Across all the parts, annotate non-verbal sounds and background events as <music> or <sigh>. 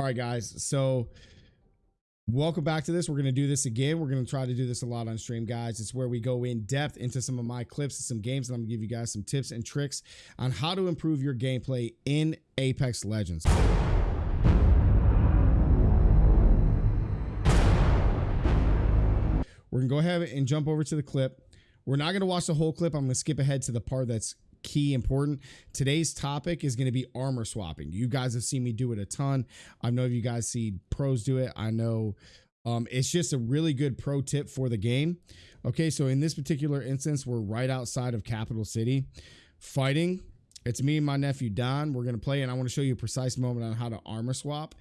All right, guys. So welcome back to this. We're going to do this again. We're going to try to do this a lot on stream, guys. It's where we go in depth into some of my clips and some games, and I'm going to give you guys some tips and tricks on how to improve your gameplay in Apex Legends. We're going to go ahead and jump over to the clip. We're not going to watch the whole clip. I'm going to skip ahead to the part that's key important. Today's topic is going to be armor swapping. You guys have seen me do it a ton. I know you guys see pros do it. I know um, it's just a really good pro tip for the game. Okay, so in this particular instance, we're right outside of Capitol City fighting. It's me and my nephew Don. We're going to play, and I want to show you a precise moment on how to armor swap.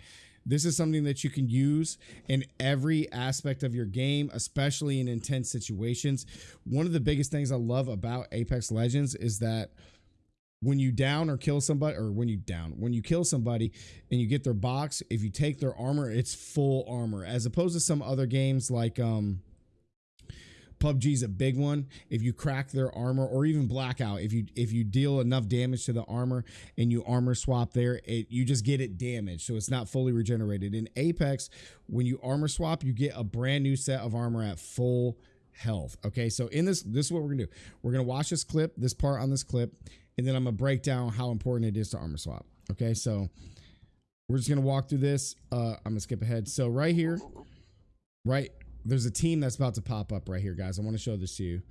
This is something that you can use in every aspect of your game, especially in intense situations. One of the biggest things I love about Apex Legends is that when you down or kill somebody or when you down when you kill somebody and you get their box if you take their armor it's full armor as opposed to some other games like um PUBG's a big one. If you crack their armor or even blackout, if you if you deal enough damage to the armor and you armor swap there, it you just get it damaged. So it's not fully regenerated. In Apex, when you armor swap, you get a brand new set of armor at full health. Okay, so in this, this is what we're gonna do. We're gonna watch this clip, this part on this clip, and then I'm gonna break down how important it is to armor swap. Okay, so we're just gonna walk through this. Uh, I'm gonna skip ahead. So right here, right there's a team that's about to pop up right here, guys. I want to show this to you.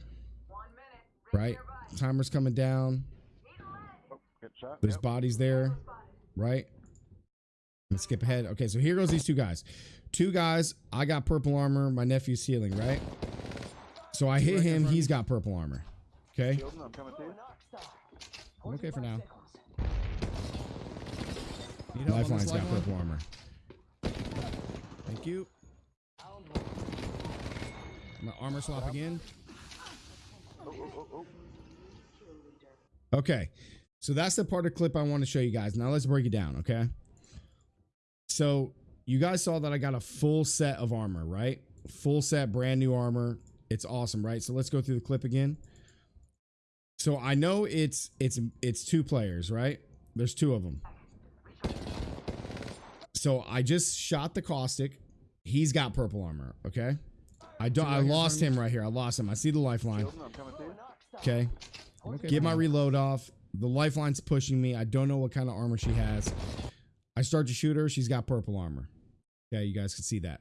Right? Timer's coming down. There's bodies there. Right? Let's skip ahead. Okay, so here goes these two guys. Two guys. I got purple armor. My nephew's healing, right? So I hit him. He's got purple armor. Okay? I'm okay for now. Lifeline's got purple armor. Thank you. I'm gonna armor swap again. Oh, oh, oh, okay. So that's the part of the clip I want to show you guys. Now let's break it down, okay? So you guys saw that I got a full set of armor, right? Full set, brand new armor. It's awesome, right? So let's go through the clip again. So I know it's it's it's two players, right? There's two of them. So I just shot the caustic. He's got purple armor, okay? I don't. I lost him right here. I lost him. I see the lifeline. Okay. Get my reload off. The lifeline's pushing me. I don't know what kind of armor she has. I start to shoot her. She's got purple armor. Okay, you guys can see that.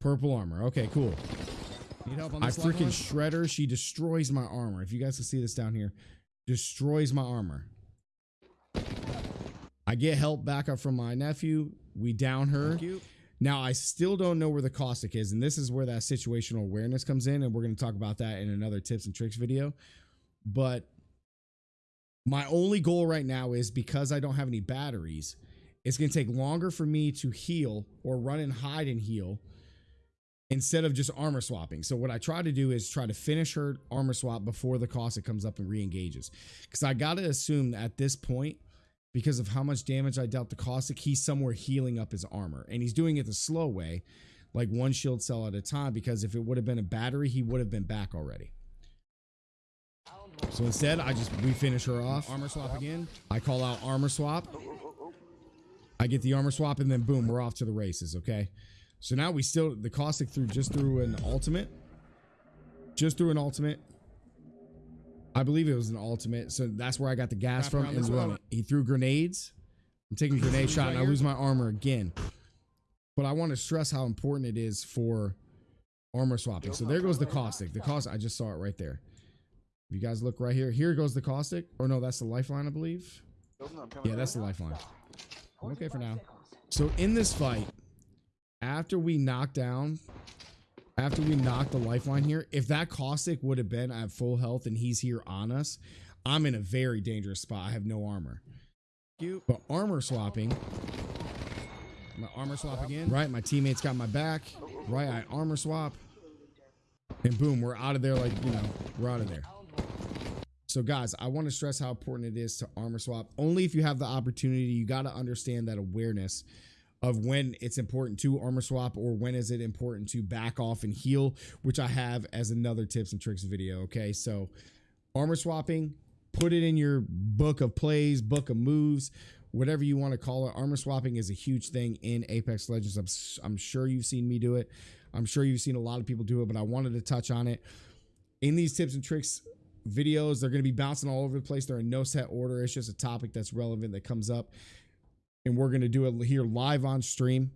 Purple armor. Okay, cool. Need help on this I freaking shred her. She destroys my armor. If you guys can see this down here, destroys my armor. I get help back up from my nephew. We down her. Now, I still don't know where the caustic is, and this is where that situational awareness comes in, and we're going to talk about that in another tips and tricks video. But my only goal right now is because I don't have any batteries, it's going to take longer for me to heal or run and hide and heal instead of just armor swapping. So what I try to do is try to finish her armor swap before the caustic comes up and re-engages. Because I got to assume at this point because of how much damage I dealt to Caustic, he's somewhere healing up his armor. And he's doing it the slow way, like one shield cell at a time, because if it would have been a battery, he would have been back already. So instead, I just we finish her off. Armor swap again. I call out armor swap. I get the armor swap, and then boom, we're off to the races, okay? So now we still, the Caustic through just through an ultimate. Just through an ultimate. I believe it was an ultimate. So that's where I got the gas from run it. He threw grenades. I'm taking a grenade <laughs> shot and I lose my armor again. But I want to stress how important it is for armor swapping. So there goes the caustic. The caustic, I just saw it right there. If you guys look right here, here goes the caustic. Or no, that's the lifeline, I believe. Yeah, that's the lifeline. I'm okay for now. So in this fight, after we knock down after we knock the lifeline here, if that caustic would have been at full health and he's here on us, I'm in a very dangerous spot. I have no armor. But armor swapping, my armor swap again. Right, my teammates got my back. Right, I armor swap. And boom, we're out of there like, you know, we're out of there. So guys, I want to stress how important it is to armor swap. Only if you have the opportunity, you got to understand that awareness of when it's important to armor swap or when is it important to back off and heal, which I have as another tips and tricks video. Okay, so armor swapping, put it in your book of plays, book of moves. whatever you want to call it. Armor swapping is a huge thing in Apex Legends. I'm, I'm sure you've seen me do it. I'm sure you've seen a lot of people do it, but I wanted to touch on it. In these tips and tricks videos, they're going to be bouncing all over the place. They're in no set order. It's just a topic that's relevant that comes up. And we're going to do it here live on stream.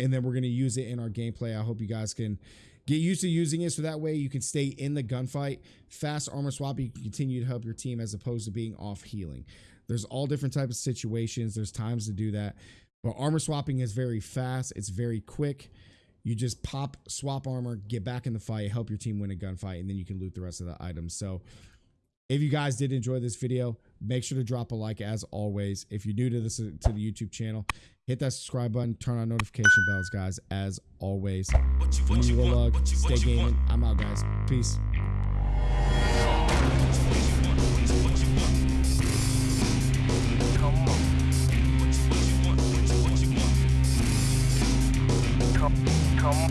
And then we're going to use it in our gameplay. I hope you guys can get used to using it so that way you can stay in the gunfight. Fast armor swap, you can continue to help your team as opposed to being off healing. There's all different types of situations. There's times to do that. But armor swapping is very fast. It's very quick. You just pop, swap armor, get back in the fight, help your team win a gunfight, and then you can loot the rest of the items. So if you guys did enjoy this video, make sure to drop a like as always. If you're new to this to the YouTube channel, hit that subscribe button, turn on notification bells, guys, as always. What you, what you want? Lug, What you, stay gaming. I'm out, guys. Peace.